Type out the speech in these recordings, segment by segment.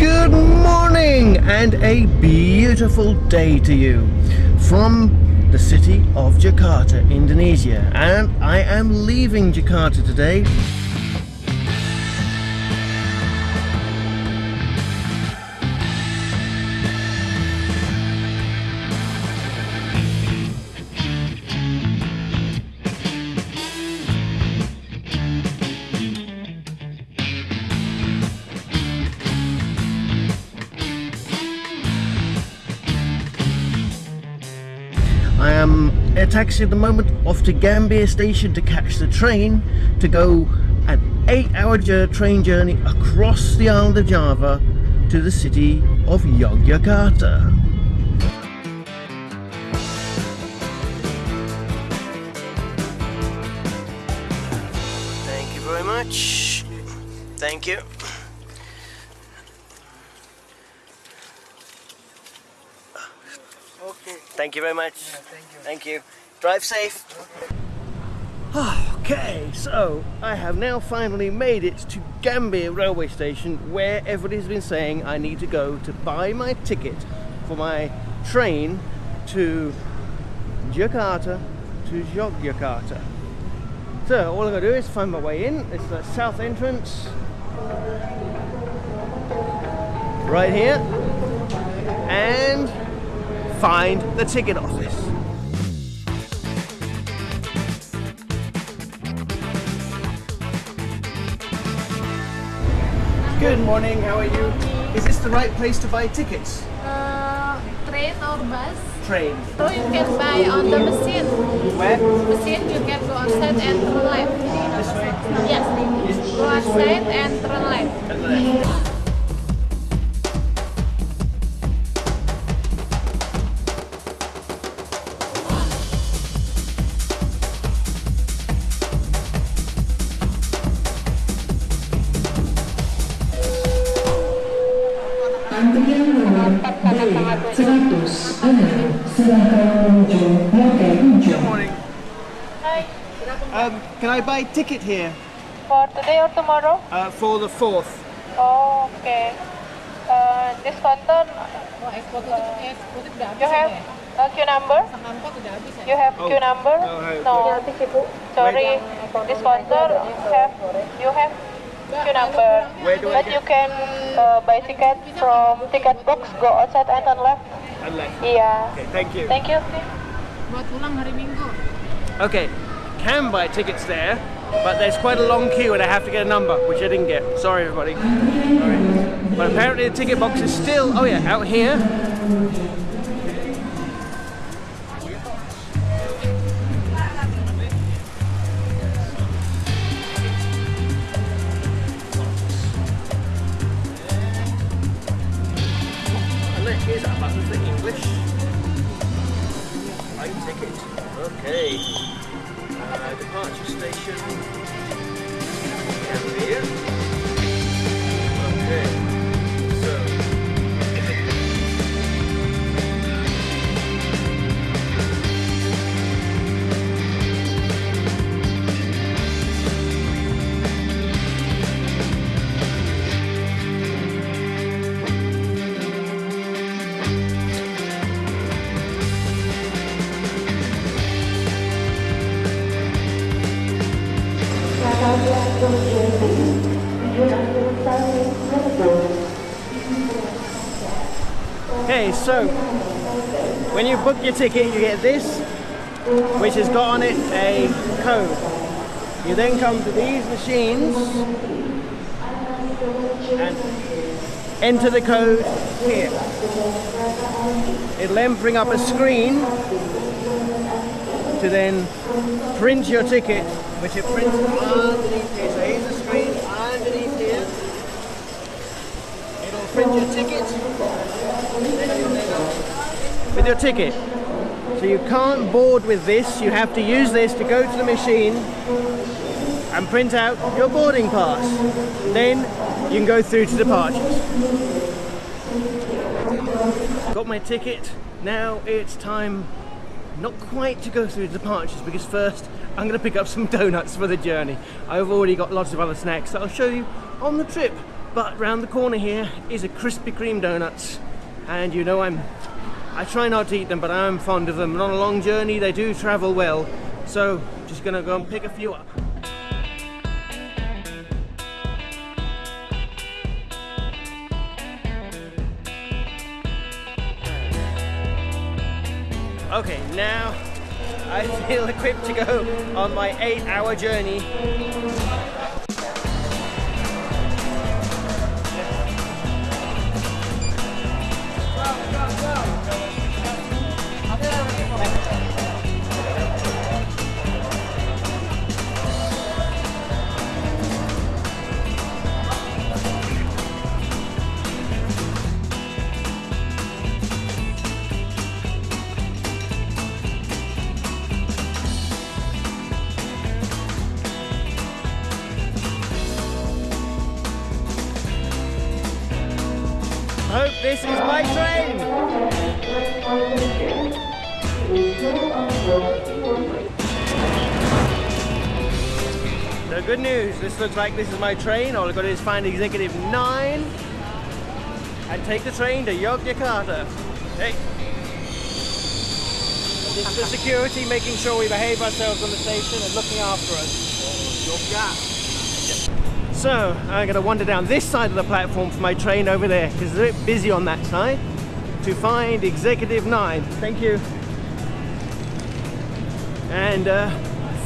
Good morning and a beautiful day to you from the city of Jakarta, Indonesia. And I am leaving Jakarta today. Um, am a taxi at the moment off to Gambir station to catch the train to go an eight hour train journey across the island of Java to the city of Yogyakarta. Thank you very much. Thank you. Okay. Thank you very much. thank you. Thank you. Drive safe. Okay, so I have now finally made it to Gambir railway station where everybody's been saying I need to go to buy my ticket for my train to Jakarta to Yogyakarta. So all I'm gonna do is find my way in. It's the south entrance. Right here. And find the ticket office. Good morning, how are you? Is this the right place to buy tickets? Uh, train or bus. Train. So you can buy on the machine. Where? Machine you can go outside and turn left. This way? Yes. Go outside and turn left. And left. Hi. Um, can I buy a ticket here For today or tomorrow? uh, for the 4th? Oh, okay. Uh, this counter, you have a queue number? You have Oh. queue number? Oh, No. Sorry, this counter have you have queue number. Where do I But you can uh, buy ticket from ticket box, go outside and turn left. And left. Yeah. Okay, thank you. Thank you. Buat pulang hari Minggu. Okay, can buy tickets there, but there's quite a long queue and I have to get a number, which I didn't get. Sorry, everybody. Sorry. But apparently the ticket box is still, oh yeah, out here. Okay. Uh, departure station. Okay. So when you book your ticket, you get this, which has got on it a code. You then come to these machines and enter the code here. It'll then bring up a screen to then print your ticket, which it prints underneath here. So here's the screen underneath here. It'll print your ticket with your ticket. So you can't board with this, you have to use this to go to the machine and print out your boarding pass. Then you can go through to departures. Got my ticket, now it's time not quite to go through departures because first I'm going to pick up some donuts for the journey. I've already got lots of other snacks that I'll show you on the trip But round the corner here is a Krispy Kreme donuts, and you know I'm I try not to eat them, but I'm fond of them. And on a long journey, they do travel well. So just gonna go and pick a few up. Okay, now I feel equipped to go on my eight hour journey. This is my train. So good news, this looks like this is my train. All I've got to do is find executive 9 and take the train to Yogyakarta. Hey. This is the security making sure we behave ourselves on the station and looking after us. So I'm going to wander down this side of the platform for my train over there because it's a bit busy on that side to find Executive 9. Thank you. And uh,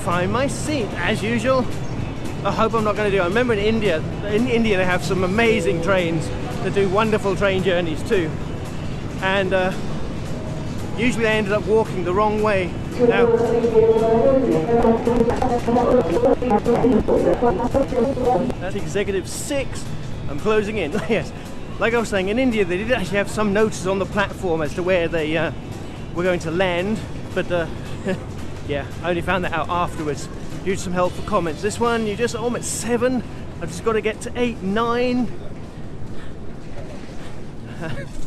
find my seat as usual. I hope I'm not going to do. I remember in India, in India they have some amazing trains that do wonderful train journeys too. And uh, usually I ended up walking the wrong way. Now, That's executive six. I'm closing in. yes, like I was saying, in India they did actually have some notices on the platform as to where they uh, were going to land, but uh, yeah, I only found that out afterwards. Due to some helpful comments. This one, you just, oh, I'm at seven. I've just got to get to eight, nine.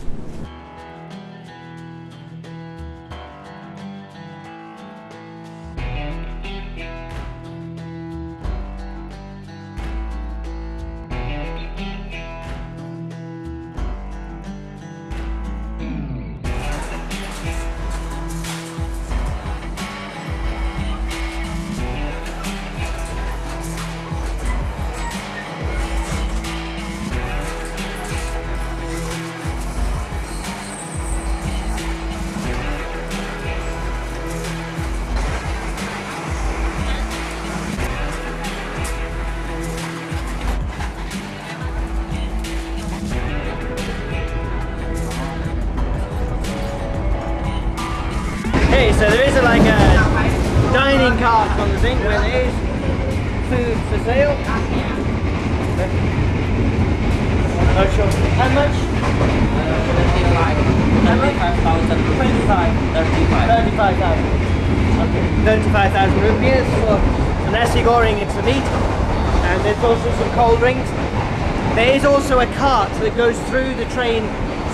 like a dining cart on the thing where there is food for sale. Not sure. How much? 35,000. Okay, 35,000 rupees for a nasi goreng, it's the meat. And there's also some cold drinks. There is also a cart that goes through the train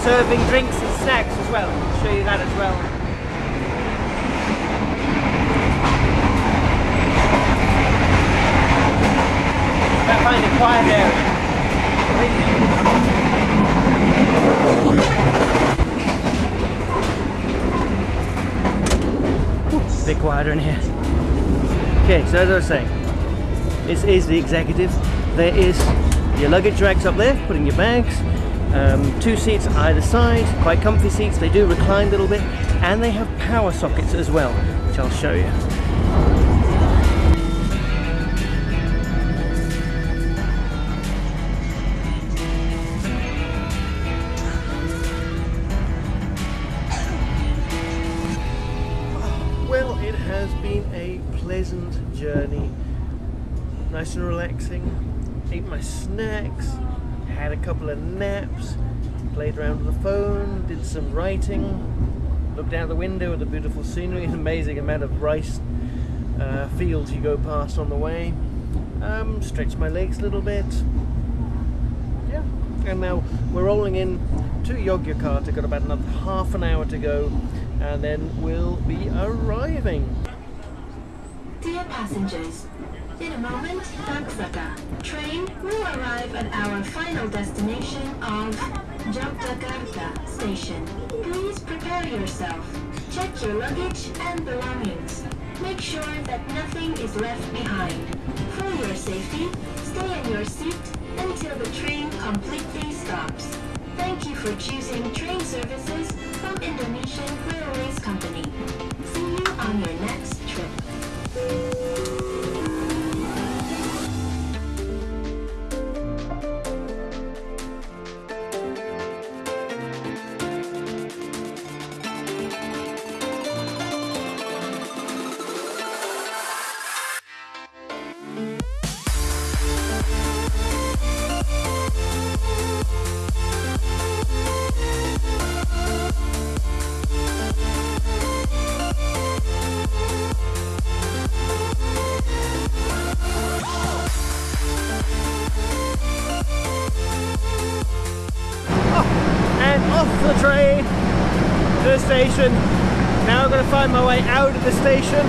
serving drinks and snacks as well. I'll show you that as well. It quiet area. A bit quieter in here. Okay, so as I was saying, this is the executive. There is your luggage racks up there, putting your bags. Um, two seats either side, quite comfy seats. They do recline a little bit, and they have power sockets as well, which I'll show you. Journey. Nice and relaxing. Ate my snacks, had a couple of naps, played around with the phone, did some writing, looked out the window at the beautiful scenery, an amazing amount of rice uh, fields you go past on the way. Um, stretched my legs a little bit. Yeah, and now we're rolling in to Yogyakarta, got about another half an hour to go, and then we'll be arriving. Passengers, In a moment, Taksaka. Train will arrive at our final destination of Yogyakarta Station. Please prepare yourself. Check your luggage and belongings. Make sure that nothing is left behind. For your safety, stay in your seat until the train completely stops. Thank you for choosing train services from Indonesian Railways Company. See you on your next trip. Off the train to the station. Now I'm going to find my way out of the station.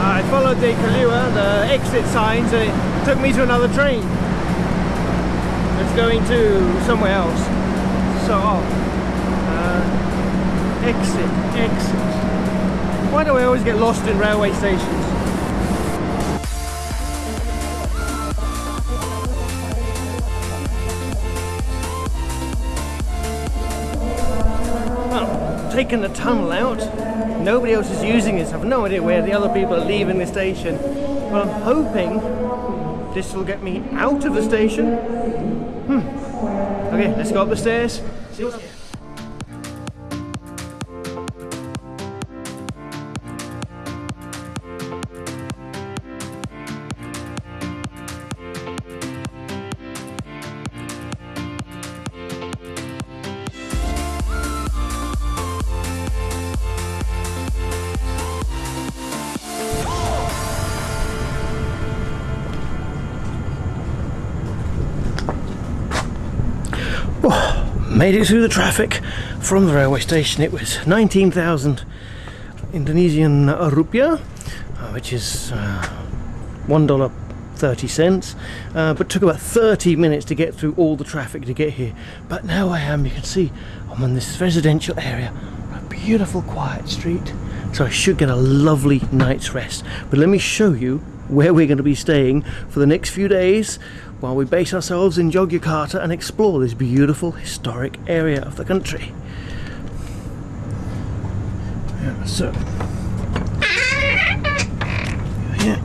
I followed the Keluar, the exit signs, and it took me to another train. It's going to somewhere else. So, uh, exit, exit. Why do I always get lost in railway stations? Taken the tunnel out. Nobody else is using this. I've no idea where the other people are leaving the station. But I'm hoping this will get me out of the station. Hmm. Okay, let's go up the stairs. Here. Made it through the traffic from the railway station. It was 19,000 Indonesian rupiah, uh, which is uh, one dollar thirty cents. Uh, but took about 30 minutes to get through all the traffic to get here. But now I am. You can see I'm in this residential area, a beautiful quiet street. So I should get a lovely night's rest. But let me show you where we're going to be staying for the next few days while we base ourselves in Yogyakarta and explore this beautiful historic area of the country. Yeah, so, yeah.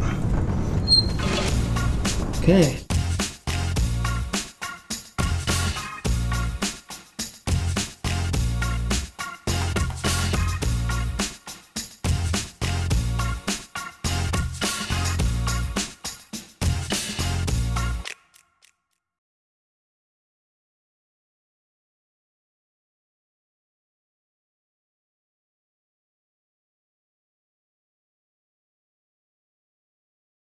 Okay,